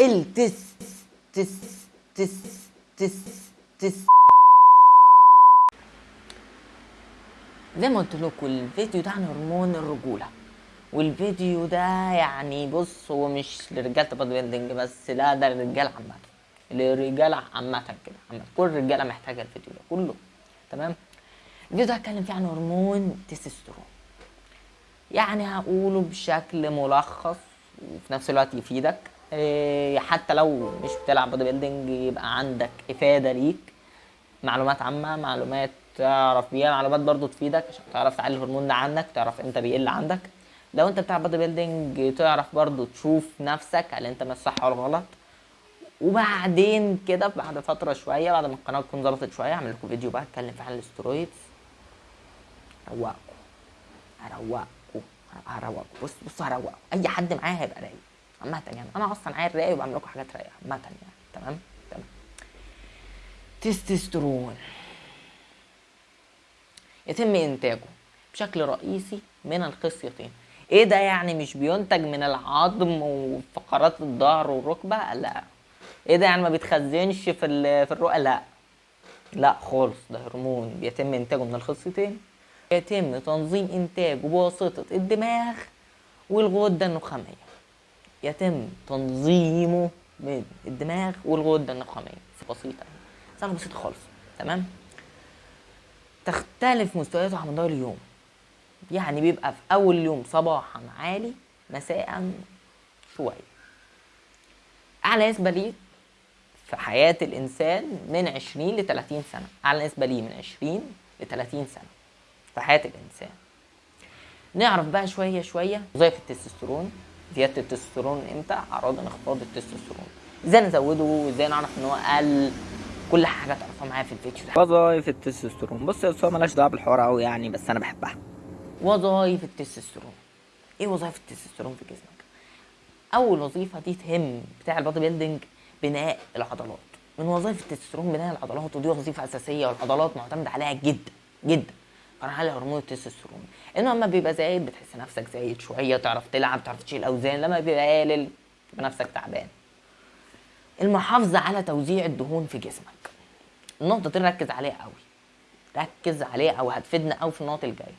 التس تس تس تس تس زي ما قلت لكم الفيديو ده عن هرمون الرجولة. والفيديو ده يعني بص هو مش لرجاله ال body building بس لا ده للرجاله عامة. للرجاله عامة كده. كل الرجاله محتاجة الفيديو ده كله. تمام؟ الفيديو ده هتكلم فيه عن هرمون تستوستيرون يعني هقوله بشكل ملخص وفي نفس الوقت يفيدك. حتى لو مش بتلعب body building يبقى عندك إفادة ليك. معلومات عامة معلومات تعرف بيها معلومات برضو تفيدك عشان تعرف تعلي الهرمون ده عندك تعرف إمتى بيقل عندك. لو انت بتاع body building تعرف برضو تشوف نفسك هل انت ماشي صح ولا غلط. وبعدين كده بعد فترة شوية بعد ما القناة تكون ظبطت شوية اعمل لكم فيديو بقى اتكلم فيه عن ال steroids. اروقكم هروقكم. هروقكم. بص بص هروقكم. أي حد معايا هيبقى رايق. عامة يعني. أنا أصلا عيل رايق وبعمل لكم حاجات رايقة. عامة يعني. تمام؟ تمام. تستوستيرون. يتم إنتاجه بشكل رئيسي من الخصيتين إيه ده يعني؟ مش بينتج من العظم وفقرات الظهر والركبة؟ لا. إيه ده يعني ما بيتخزنش في في الرؤى؟ لا. لا خالص. ده هرمون بيتم إنتاجه من الخصيتين يتم تنظيم إنتاجه بواسطة الدماغ والغدة النخامية. يتم تنظيمه من الدماغ والغده النخاميه بسيطة. يعني سهله بسيطة خالص. تمام؟ تختلف مستوياته على مدار اليوم. يعني بيبقى في أول اليوم صباحا عالي مساء شوية. أعلى نسبة ليه في حياة الإنسان من 20 ل 30 سنة. أعلى نسبة ليه من 20 ل 30 سنة في حياة الإنسان. نعرف بقى شوية شوية وظائف التستوستيرون. زيادة التستوستيرون إمتى؟ أعراض انخفاض التستوستيرون. إزاي نزوده؟ إزاي نعرف إن هو قل كل حاجة تعرفها معايا في الفيديو ده وظائف التستوستيرون. بص يا أستاذ مالهاش دعوة بالحوار قوي يعني بس أنا بحبها. وظائف التستوستيرون. إيه وظائف التستوستيرون في جسمك؟ أول وظيفة دي تهم بتاع ال body building بناء العضلات. من وظائف التستوستيرون بناء العضلات ودي وظيفة أساسية والعضلات معتمد عليها جدا جدا. قرار على هرمون التستوستيرون انه لما بيبقى زايد بتحس نفسك زايد شوية تعرف تلعب تعرف تشيل أوزان. لما بيبقى قليل تبقى نفسك تعبان. المحافظة على توزيع الدهون في جسمك. النقطة دي ركز عليها قوي. ركز عليها أو هتفيدنا قوي في النقط الجاية.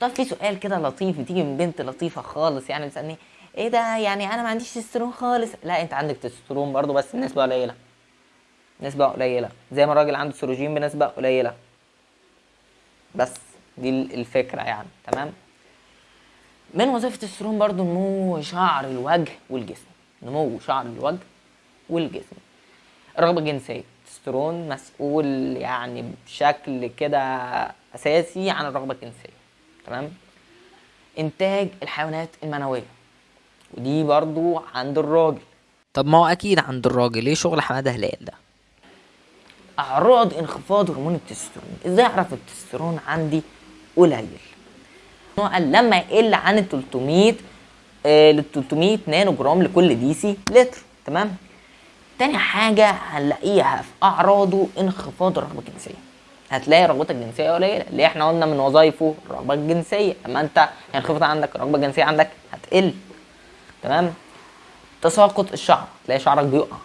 طب في سؤال كده لطيف بتيجي من بنت لطيفة خالص يعني بتسألني إيه ده؟ يعني أنا ما عنديش تستوستيرون خالص. لا أنت عندك تستوستيرون برضو بس النسبة قليلة. نسبة قليلة. زي ما الراجل عنده سيروجين بنسبة قليلة. بس دي الفكرة يعني تمام؟ من وظيفة التستوستيرون برضو نمو شعر الوجه والجسم. نمو شعر الوجه والجسم. الرغبه الجنسيه التستوستيرون مسؤول يعني بشكل كده أساسي عن الرغبة الجنسية تمام؟ إنتاج الحيوانات المنوية. ودي برضو عند الراجل. طب ما هو أكيد عند الراجل. ليه شغل حمادة هلال ده؟ أعراض انخفاض هرمون التستوستيرون. إزاي أعرف التستوستيرون عندي قليل؟ لما يقل عن ال 300 آه لل 300 نانو جرام لكل دي سي لتر. تمام؟ تاني حاجة هنلاقيها في أعراضه انخفاض الرغبة الجنسية. هتلاقي رغبتك الجنسية قليلة. اللي إحنا قلنا من وظايفه الرغبة الجنسية. لما أنت ينخفض عندك الرغبة الجنسية عندك هتقل. تمام؟ تساقط الشعر. تلاقي شعرك بيقع.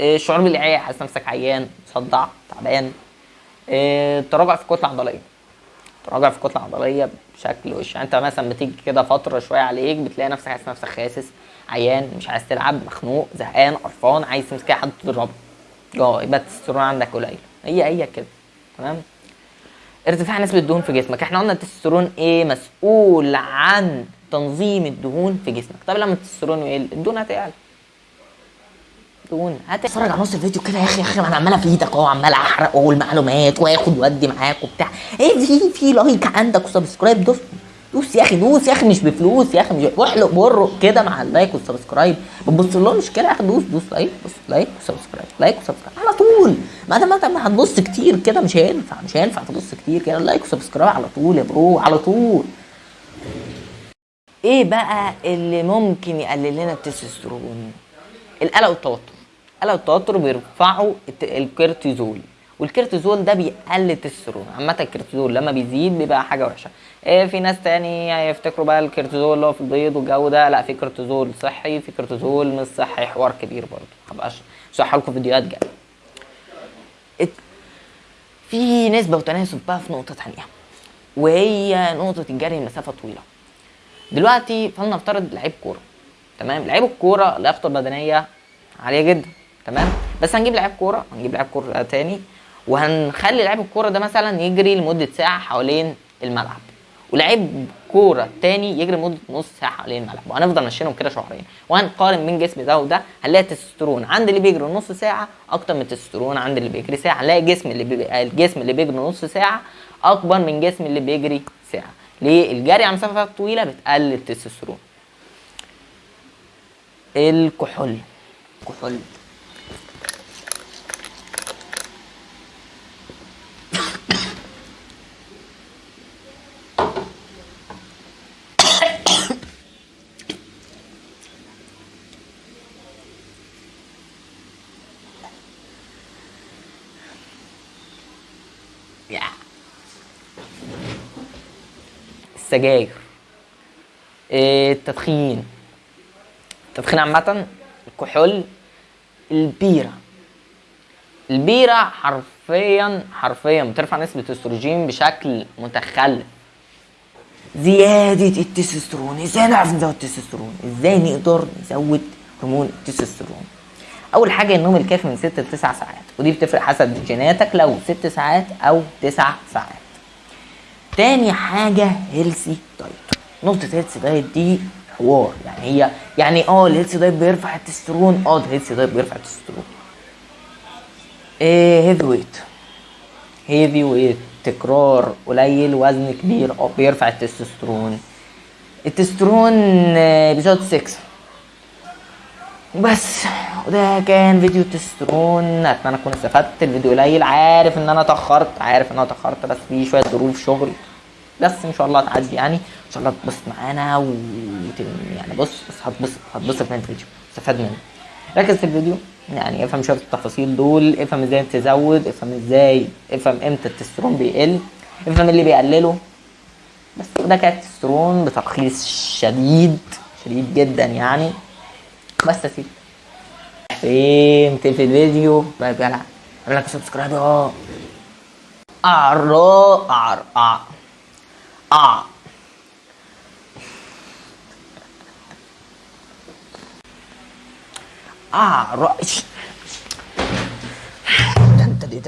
الشعور بالإعياء حاسس نفسك عيان مصدع تعبان. إيه، تراجع في الكتلة العضلية تراجع في الكتلة العضلية بشكل وش يعني أنت مثلا بتيجي كده فترة شوية عليك بتلاقي نفسك حاسس نفسك خاسس عيان مش عايز تلعب مخنوق زهقان قرفان عايز تمسك حد تضربه. آه يبقى التستوستيرون عندك قليل هي هي كده. تمام؟ ارتفاع نسبة الدهون في جسمك. إحنا قلنا التستوستيرون إيه مسؤول عن تنظيم الدهون في جسمك. طب لما التستوستيرون يقل الدهون دهون هتتفرج على نص الفيديو كده يا أخي يا أخي أنا عمال افيدك اهو عمال احرق اهو المعلومات واخد وادي معاك وبتاع. إيه في في like عندك و subscribe؟ دوس دوس يا أخي دوس يا أخي مش بفلوس يا أخي مش واحلق برق كده مع ال like وال subscribe. بتبص لهمش كده يا أخي دوس دوس like دوس like و subscribe like و subscribe. على طول. ما دام انت ما هتبص كتير كده مش هينفع مش هينفع تبص كتير كده. like و subscribe على طول يا bro على طول. إيه بقى اللي ممكن يقلل لنا التستوستيرون؟ القلق والتوتر. القلق والتوتر بيرفعوا الت- الكورتيزول. والكورتيزول ده بيقلل التستوستيرون. عامة الكورتيزول لما بيزيد بيبقى حاجة وحشة. إيه في ناس تاني يفتكروا بقى الكورتيزول اللي هو في البيض والجو ده. لا في كورتيزول صحي في كورتيزول مش صحي حوار كبير برضه. هبقى اشرح لكم فيديوهات جاية. في نسبة وتناسب بقى في نقطة تانية وهي نقطة الجري مسافة طويلة. دلوقتي فلنفترض لعيب كورة تمام؟ لعيب الكورة لياقته البدنية عالية جدا. تمام؟ بس هنجيب لعيب كورة هنجيب لعيب كورة تاني وهنخلي لعيب الكورة ده مثلا يجري لمدة ساعة حوالين الملعب ولعيب كورة تاني يجري لمدة نص ساعة حوالين الملعب وهنفضل ماشيينهم كده شهرين وهنقارن بين جسم ده وده هنلاقي التستوستيرون عند اللي بيجري نص ساعة أكتر من التستوستيرون عند اللي بيجري ساعة هنلاقي جسم اللي بي... الجسم اللي بيجري نص ساعة أكبر من جسم اللي بيجري ساعة ليه؟ الجري على مسافات طويلة بتقلل التستوستيرون. الكحول كحول. السجاير. التدخين. التدخين عامة الكحول البيرة. البيرة حرفيا حرفيا بترفع نسبة الاستروجين بشكل متخلف. زيادة التستوستيرون. إزاي نعرف نزود التستوستيرون؟ إزاي نقدر نزود هرمون التستوستيرون؟ أول حاجة النوم الكافي من 6 ل 9 ساعات ودي بتفرق حسب جيناتك لو 6 ساعات أو 9 ساعات. تاني حاجة healthy diet نقطة healthy diet دي حوار يعني هي يعني آه ال healthy diet بيرفع التستيرون آه ال healthy diet بيرفع التستيرون إيه heavy weight heavy weight تكرار قليل وزن كبير آه بيرفع التستوستيرون. التستوستيرون آه، بيزود السكس بس. وده كان فيديو التستوستيرون أتمنى تكونوا استفدت. الفيديو قليل. عارف إن أنا اتأخرت. عارف إن أنا اتأخرت. بس في شوية ظروف شغل. بس إن شاء الله هتعدي يعني. إن شاء الله تبسط معانا و يعني بص بس هتبسط هتبسط من الفيديو. استفاد منه ركز في الفيديو. يعني افهم شوية التفاصيل دول. افهم إزاي تزود. افهم إزاي افهم إمتى التستيرون بيقل. افهم اللي بيقلله. بس وده كان التستيرون بترخيص شديد. شديد جدا يعني. بس يا سيدي فهمت في الفيديو بقى جلع اعمل لك سبسكرايب آه اعرى اعر آه آه اعرى ده انت دي